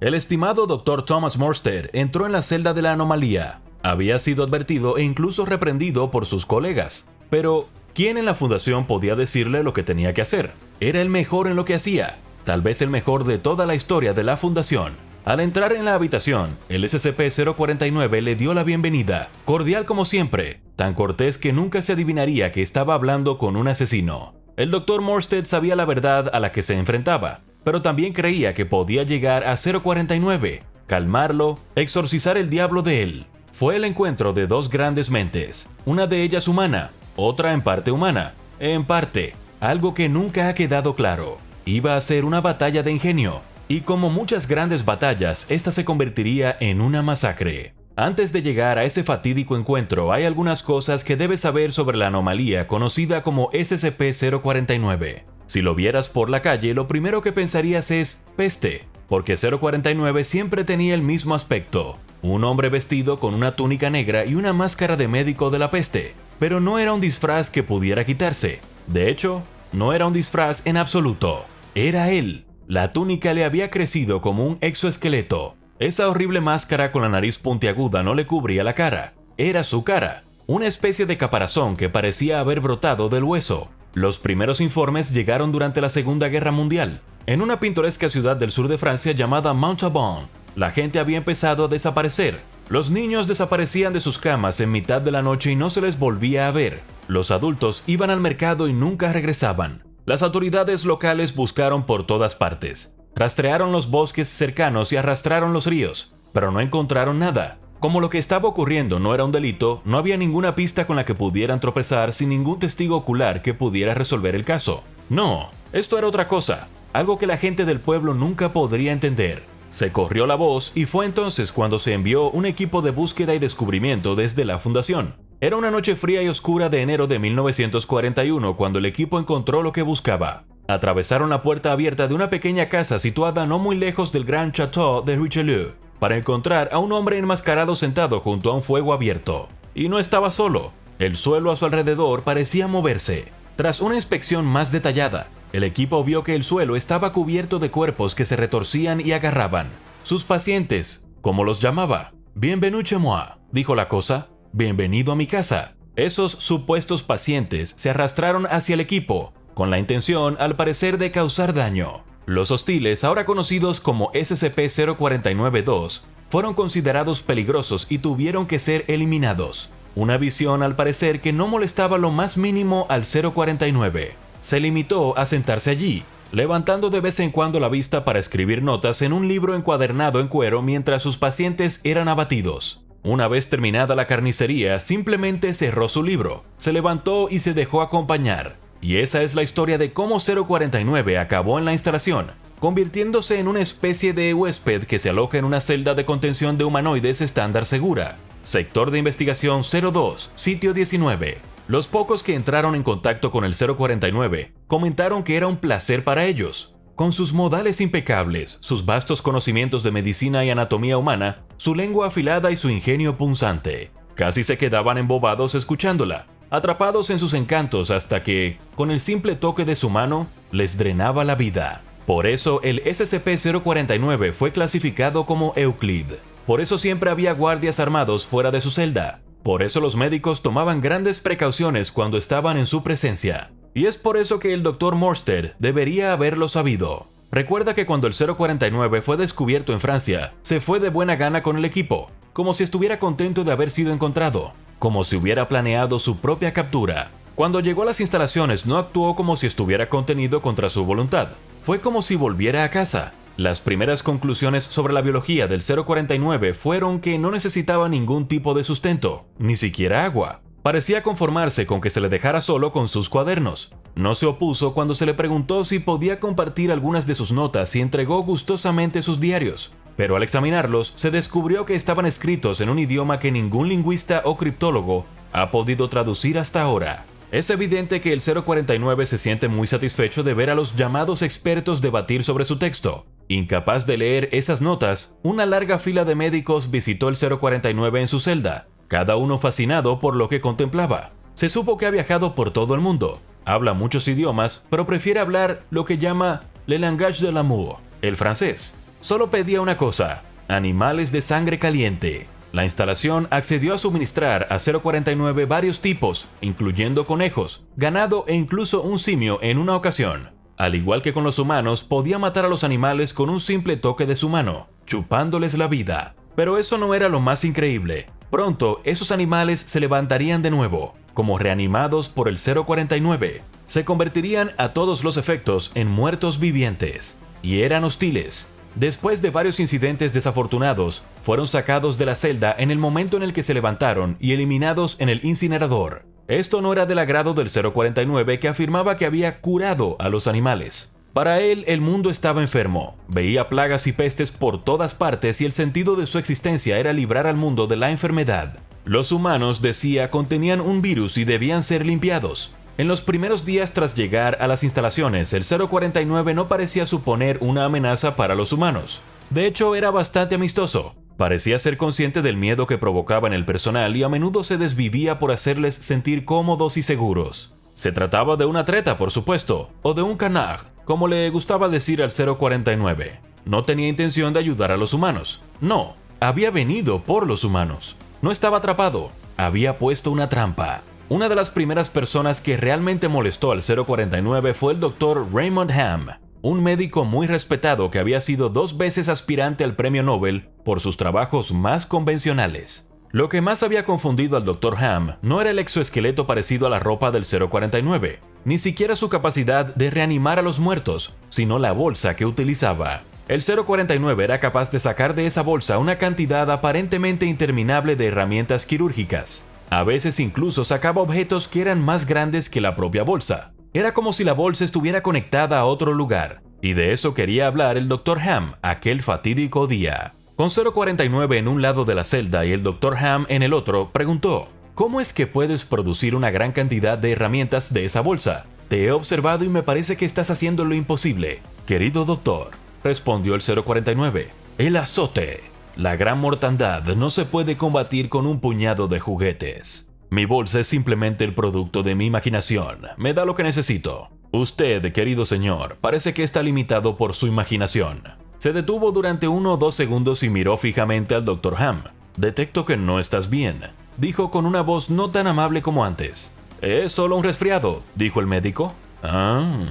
El estimado Dr. Thomas Morstead entró en la celda de la anomalía. Había sido advertido e incluso reprendido por sus colegas. Pero, ¿quién en la fundación podía decirle lo que tenía que hacer? Era el mejor en lo que hacía, tal vez el mejor de toda la historia de la fundación. Al entrar en la habitación, el SCP-049 le dio la bienvenida, cordial como siempre, tan cortés que nunca se adivinaría que estaba hablando con un asesino. El Dr. Morstead sabía la verdad a la que se enfrentaba, pero también creía que podía llegar a 049, calmarlo, exorcizar el diablo de él. Fue el encuentro de dos grandes mentes, una de ellas humana, otra en parte humana, en parte, algo que nunca ha quedado claro. Iba a ser una batalla de ingenio, y como muchas grandes batallas, esta se convertiría en una masacre. Antes de llegar a ese fatídico encuentro, hay algunas cosas que debes saber sobre la anomalía conocida como SCP-049. Si lo vieras por la calle, lo primero que pensarías es peste, porque 049 siempre tenía el mismo aspecto, un hombre vestido con una túnica negra y una máscara de médico de la peste, pero no era un disfraz que pudiera quitarse. De hecho, no era un disfraz en absoluto, era él. La túnica le había crecido como un exoesqueleto. Esa horrible máscara con la nariz puntiaguda no le cubría la cara, era su cara, una especie de caparazón que parecía haber brotado del hueso. Los primeros informes llegaron durante la Segunda Guerra Mundial. En una pintoresca ciudad del sur de Francia llamada Montauban, la gente había empezado a desaparecer. Los niños desaparecían de sus camas en mitad de la noche y no se les volvía a ver. Los adultos iban al mercado y nunca regresaban. Las autoridades locales buscaron por todas partes. Rastrearon los bosques cercanos y arrastraron los ríos, pero no encontraron nada. Como lo que estaba ocurriendo no era un delito, no había ninguna pista con la que pudieran tropezar sin ningún testigo ocular que pudiera resolver el caso. No, esto era otra cosa, algo que la gente del pueblo nunca podría entender. Se corrió la voz y fue entonces cuando se envió un equipo de búsqueda y descubrimiento desde la fundación. Era una noche fría y oscura de enero de 1941 cuando el equipo encontró lo que buscaba. Atravesaron la puerta abierta de una pequeña casa situada no muy lejos del Gran Château de Richelieu para encontrar a un hombre enmascarado sentado junto a un fuego abierto. Y no estaba solo, el suelo a su alrededor parecía moverse. Tras una inspección más detallada, el equipo vio que el suelo estaba cubierto de cuerpos que se retorcían y agarraban. Sus pacientes, como los llamaba, Bienvenue moi, dijo la cosa, bienvenido a mi casa. Esos supuestos pacientes se arrastraron hacia el equipo, con la intención, al parecer, de causar daño. Los hostiles, ahora conocidos como SCP-049-2, fueron considerados peligrosos y tuvieron que ser eliminados. Una visión al parecer que no molestaba lo más mínimo al 049. Se limitó a sentarse allí, levantando de vez en cuando la vista para escribir notas en un libro encuadernado en cuero mientras sus pacientes eran abatidos. Una vez terminada la carnicería, simplemente cerró su libro, se levantó y se dejó acompañar. Y esa es la historia de cómo 049 acabó en la instalación, convirtiéndose en una especie de huésped que se aloja en una celda de contención de humanoides estándar segura. Sector de investigación 02, sitio 19. Los pocos que entraron en contacto con el 049 comentaron que era un placer para ellos. Con sus modales impecables, sus vastos conocimientos de medicina y anatomía humana, su lengua afilada y su ingenio punzante, casi se quedaban embobados escuchándola, atrapados en sus encantos hasta que, con el simple toque de su mano, les drenaba la vida. Por eso el SCP-049 fue clasificado como Euclid. Por eso siempre había guardias armados fuera de su celda. Por eso los médicos tomaban grandes precauciones cuando estaban en su presencia. Y es por eso que el Dr. Morstead debería haberlo sabido. Recuerda que cuando el 049 fue descubierto en Francia, se fue de buena gana con el equipo, como si estuviera contento de haber sido encontrado como si hubiera planeado su propia captura. Cuando llegó a las instalaciones no actuó como si estuviera contenido contra su voluntad. Fue como si volviera a casa. Las primeras conclusiones sobre la biología del 049 fueron que no necesitaba ningún tipo de sustento, ni siquiera agua. Parecía conformarse con que se le dejara solo con sus cuadernos. No se opuso cuando se le preguntó si podía compartir algunas de sus notas y entregó gustosamente sus diarios pero al examinarlos se descubrió que estaban escritos en un idioma que ningún lingüista o criptólogo ha podido traducir hasta ahora. Es evidente que el 049 se siente muy satisfecho de ver a los llamados expertos debatir sobre su texto. Incapaz de leer esas notas, una larga fila de médicos visitó el 049 en su celda, cada uno fascinado por lo que contemplaba. Se supo que ha viajado por todo el mundo, habla muchos idiomas, pero prefiere hablar lo que llama le langage de l'amour, el francés, Solo pedía una cosa, animales de sangre caliente. La instalación accedió a suministrar a 049 varios tipos, incluyendo conejos, ganado e incluso un simio en una ocasión. Al igual que con los humanos, podía matar a los animales con un simple toque de su mano, chupándoles la vida. Pero eso no era lo más increíble. Pronto, esos animales se levantarían de nuevo, como reanimados por el 049. Se convertirían a todos los efectos en muertos vivientes. Y eran hostiles, Después de varios incidentes desafortunados, fueron sacados de la celda en el momento en el que se levantaron y eliminados en el incinerador. Esto no era del agrado del 049 que afirmaba que había curado a los animales. Para él, el mundo estaba enfermo, veía plagas y pestes por todas partes y el sentido de su existencia era librar al mundo de la enfermedad. Los humanos, decía, contenían un virus y debían ser limpiados. En los primeros días tras llegar a las instalaciones, el 049 no parecía suponer una amenaza para los humanos. De hecho, era bastante amistoso. Parecía ser consciente del miedo que provocaba en el personal y a menudo se desvivía por hacerles sentir cómodos y seguros. Se trataba de una treta, por supuesto, o de un canard, como le gustaba decir al 049. No tenía intención de ayudar a los humanos. No, había venido por los humanos. No estaba atrapado, había puesto una trampa. Una de las primeras personas que realmente molestó al 049 fue el Dr. Raymond Ham, un médico muy respetado que había sido dos veces aspirante al premio Nobel por sus trabajos más convencionales. Lo que más había confundido al Dr. Ham no era el exoesqueleto parecido a la ropa del 049, ni siquiera su capacidad de reanimar a los muertos, sino la bolsa que utilizaba. El 049 era capaz de sacar de esa bolsa una cantidad aparentemente interminable de herramientas quirúrgicas, a veces incluso sacaba objetos que eran más grandes que la propia bolsa. Era como si la bolsa estuviera conectada a otro lugar. Y de eso quería hablar el Dr. Ham aquel fatídico día. Con 049 en un lado de la celda y el Dr. Ham en el otro, preguntó, ¿Cómo es que puedes producir una gran cantidad de herramientas de esa bolsa? Te he observado y me parece que estás haciendo lo imposible. Querido doctor, respondió el 049, el azote. La gran mortandad no se puede combatir con un puñado de juguetes. Mi bolsa es simplemente el producto de mi imaginación. Me da lo que necesito. Usted, querido señor, parece que está limitado por su imaginación. Se detuvo durante uno o dos segundos y miró fijamente al Dr. Ham. Detecto que no estás bien, dijo con una voz no tan amable como antes. Es solo un resfriado, dijo el médico. Ah,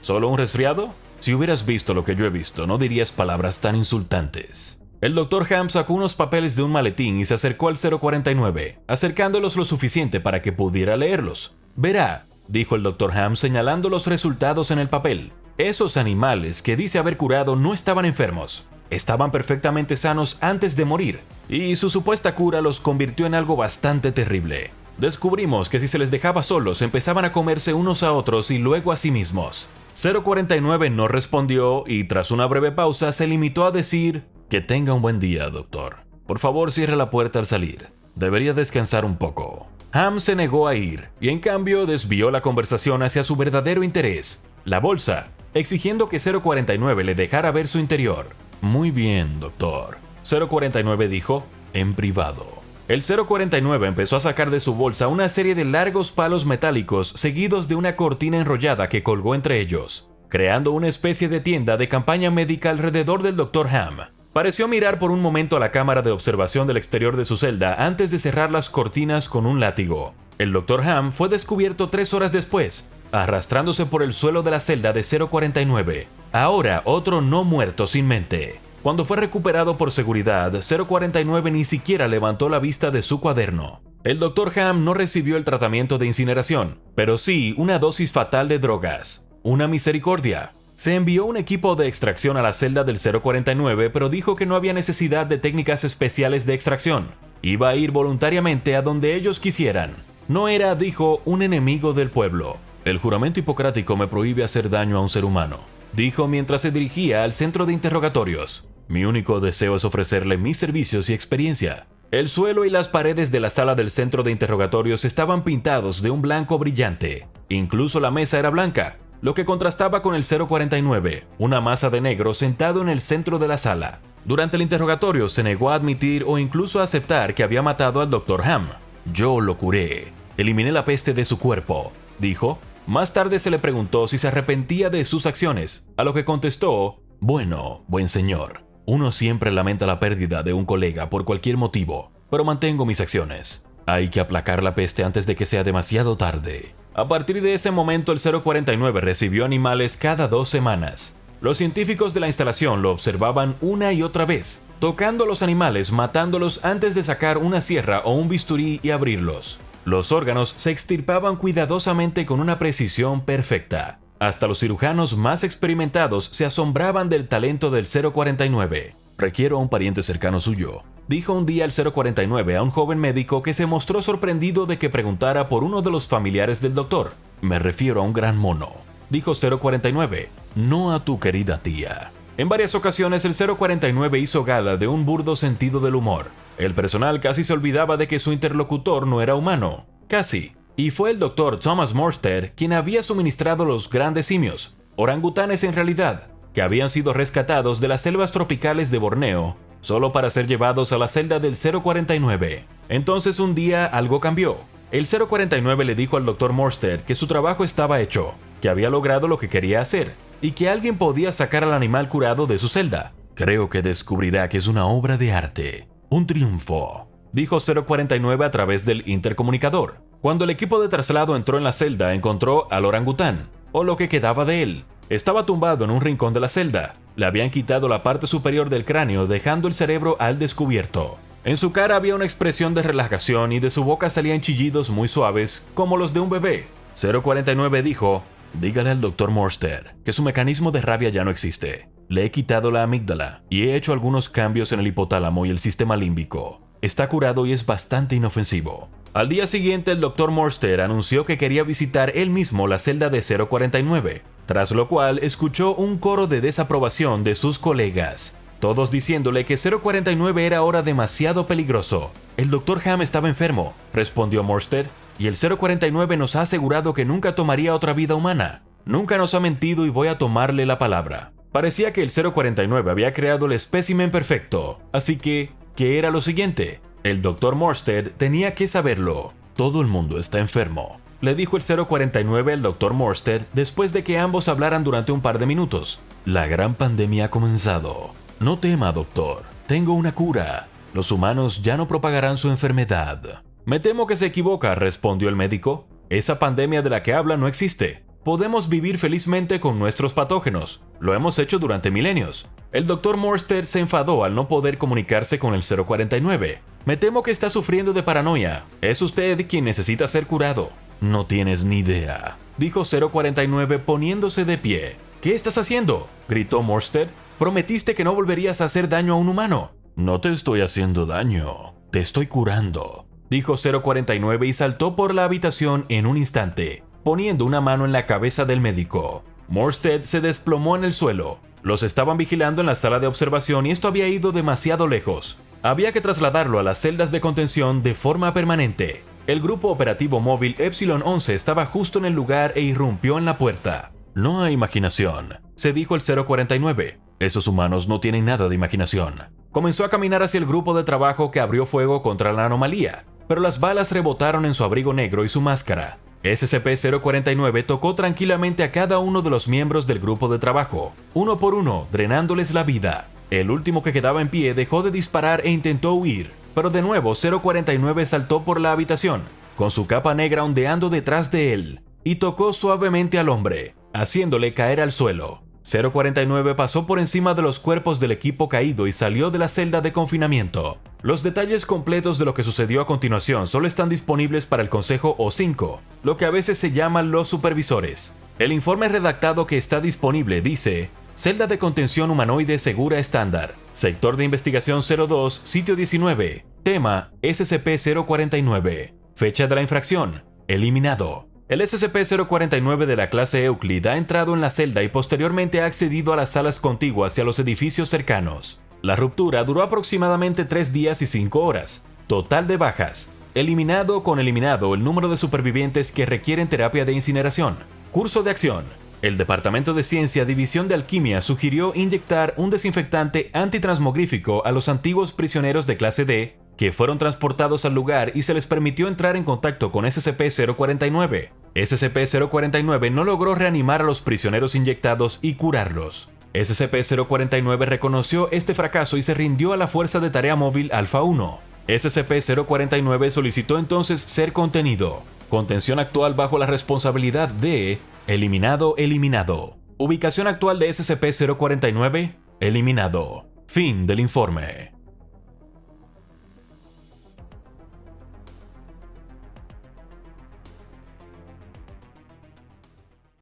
¿solo un resfriado? Si hubieras visto lo que yo he visto, no dirías palabras tan insultantes. El Dr. Ham sacó unos papeles de un maletín y se acercó al 049, acercándolos lo suficiente para que pudiera leerlos. Verá, dijo el Dr. Ham señalando los resultados en el papel. Esos animales que dice haber curado no estaban enfermos. Estaban perfectamente sanos antes de morir, y su supuesta cura los convirtió en algo bastante terrible. Descubrimos que si se les dejaba solos empezaban a comerse unos a otros y luego a sí mismos. 049 no respondió y tras una breve pausa se limitó a decir que tenga un buen día, doctor. Por favor, cierre la puerta al salir. Debería descansar un poco. Ham se negó a ir y en cambio desvió la conversación hacia su verdadero interés, la bolsa, exigiendo que 049 le dejara ver su interior. Muy bien, doctor. 049 dijo, en privado. El 049 empezó a sacar de su bolsa una serie de largos palos metálicos seguidos de una cortina enrollada que colgó entre ellos, creando una especie de tienda de campaña médica alrededor del Dr. Ham. Pareció mirar por un momento a la cámara de observación del exterior de su celda antes de cerrar las cortinas con un látigo. El Dr. Ham fue descubierto tres horas después, arrastrándose por el suelo de la celda de 049. Ahora otro no muerto sin mente. Cuando fue recuperado por seguridad, 049 ni siquiera levantó la vista de su cuaderno. El Dr. Ham no recibió el tratamiento de incineración, pero sí una dosis fatal de drogas. Una misericordia. Se envió un equipo de extracción a la celda del 049, pero dijo que no había necesidad de técnicas especiales de extracción. Iba a ir voluntariamente a donde ellos quisieran. No era, dijo, un enemigo del pueblo. El juramento hipocrático me prohíbe hacer daño a un ser humano, dijo mientras se dirigía al centro de interrogatorios. Mi único deseo es ofrecerle mis servicios y experiencia. El suelo y las paredes de la sala del centro de interrogatorios estaban pintados de un blanco brillante. Incluso la mesa era blanca, lo que contrastaba con el 049, una masa de negro sentado en el centro de la sala. Durante el interrogatorio se negó a admitir o incluso a aceptar que había matado al Dr. Ham. Yo lo curé, eliminé la peste de su cuerpo, dijo. Más tarde se le preguntó si se arrepentía de sus acciones, a lo que contestó, bueno, buen señor, Uno siempre lamenta la pérdida de un colega por cualquier motivo, pero mantengo mis acciones. Hay que aplacar la peste antes de que sea demasiado tarde. A partir de ese momento el 049 recibió animales cada dos semanas. Los científicos de la instalación lo observaban una y otra vez, tocando a los animales, matándolos antes de sacar una sierra o un bisturí y abrirlos. Los órganos se extirpaban cuidadosamente con una precisión perfecta. Hasta los cirujanos más experimentados se asombraban del talento del 049. Requiero a un pariente cercano suyo, dijo un día el 049 a un joven médico que se mostró sorprendido de que preguntara por uno de los familiares del doctor. Me refiero a un gran mono, dijo 049, no a tu querida tía. En varias ocasiones el 049 hizo gala de un burdo sentido del humor. El personal casi se olvidaba de que su interlocutor no era humano. Casi. Y fue el doctor Thomas Morstead quien había suministrado los grandes simios, orangutanes en realidad, que habían sido rescatados de las selvas tropicales de Borneo, solo para ser llevados a la celda del 049. Entonces un día algo cambió. El 049 le dijo al doctor Morstead que su trabajo estaba hecho, que había logrado lo que quería hacer, y que alguien podía sacar al animal curado de su celda. Creo que descubrirá que es una obra de arte. Un triunfo, dijo 049 a través del intercomunicador. Cuando el equipo de traslado entró en la celda, encontró al orangután, o lo que quedaba de él. Estaba tumbado en un rincón de la celda. Le habían quitado la parte superior del cráneo, dejando el cerebro al descubierto. En su cara había una expresión de relajación y de su boca salían chillidos muy suaves, como los de un bebé. 049 dijo, Dígale al Dr. Morster que su mecanismo de rabia ya no existe. Le he quitado la amígdala y he hecho algunos cambios en el hipotálamo y el sistema límbico. Está curado y es bastante inofensivo. Al día siguiente el Dr. Morster anunció que quería visitar él mismo la celda de 049, tras lo cual escuchó un coro de desaprobación de sus colegas, todos diciéndole que 049 era ahora demasiado peligroso. El Dr. Ham estaba enfermo, respondió Morster, y el 049 nos ha asegurado que nunca tomaría otra vida humana. Nunca nos ha mentido y voy a tomarle la palabra. Parecía que el 049 había creado el espécimen perfecto, así que, ¿qué era lo siguiente? El Dr. Morsted tenía que saberlo. Todo el mundo está enfermo, le dijo el 049 al Dr. Morsted después de que ambos hablaran durante un par de minutos. La gran pandemia ha comenzado. No tema, doctor. Tengo una cura. Los humanos ya no propagarán su enfermedad. Me temo que se equivoca, respondió el médico. Esa pandemia de la que habla no existe. Podemos vivir felizmente con nuestros patógenos. Lo hemos hecho durante milenios. El doctor Morster se enfadó al no poder comunicarse con el 049. Me temo que está sufriendo de paranoia. Es usted quien necesita ser curado. No tienes ni idea, dijo 049 poniéndose de pie. ¿Qué estás haciendo? gritó Morstead. Prometiste que no volverías a hacer daño a un humano. No te estoy haciendo daño. Te estoy curando dijo 049 y saltó por la habitación en un instante, poniendo una mano en la cabeza del médico. Morstead se desplomó en el suelo. Los estaban vigilando en la sala de observación y esto había ido demasiado lejos. Había que trasladarlo a las celdas de contención de forma permanente. El grupo operativo móvil Epsilon 11 estaba justo en el lugar e irrumpió en la puerta. No hay imaginación, se dijo el 049. Esos humanos no tienen nada de imaginación. Comenzó a caminar hacia el grupo de trabajo que abrió fuego contra la anomalía pero las balas rebotaron en su abrigo negro y su máscara. SCP-049 tocó tranquilamente a cada uno de los miembros del grupo de trabajo, uno por uno, drenándoles la vida. El último que quedaba en pie dejó de disparar e intentó huir, pero de nuevo 049 saltó por la habitación, con su capa negra ondeando detrás de él, y tocó suavemente al hombre, haciéndole caer al suelo. 049 pasó por encima de los cuerpos del equipo caído y salió de la celda de confinamiento. Los detalles completos de lo que sucedió a continuación solo están disponibles para el Consejo O5, lo que a veces se llaman los supervisores. El informe redactado que está disponible dice, Celda de contención humanoide segura estándar, sector de investigación 02, sitio 19, tema SCP-049, fecha de la infracción, eliminado. El SCP-049 de la clase Euclid ha entrado en la celda y posteriormente ha accedido a las salas contiguas y a los edificios cercanos. La ruptura duró aproximadamente 3 días y 5 horas. Total de bajas. Eliminado con eliminado el número de supervivientes que requieren terapia de incineración. Curso de acción. El Departamento de Ciencia División de Alquimia sugirió inyectar un desinfectante antitransmogrífico a los antiguos prisioneros de clase D, que fueron transportados al lugar y se les permitió entrar en contacto con SCP-049. SCP-049 no logró reanimar a los prisioneros inyectados y curarlos. SCP-049 reconoció este fracaso y se rindió a la Fuerza de Tarea Móvil Alpha-1. SCP-049 solicitó entonces ser contenido. Contención actual bajo la responsabilidad de Eliminado, eliminado. Ubicación actual de SCP-049, eliminado. Fin del informe.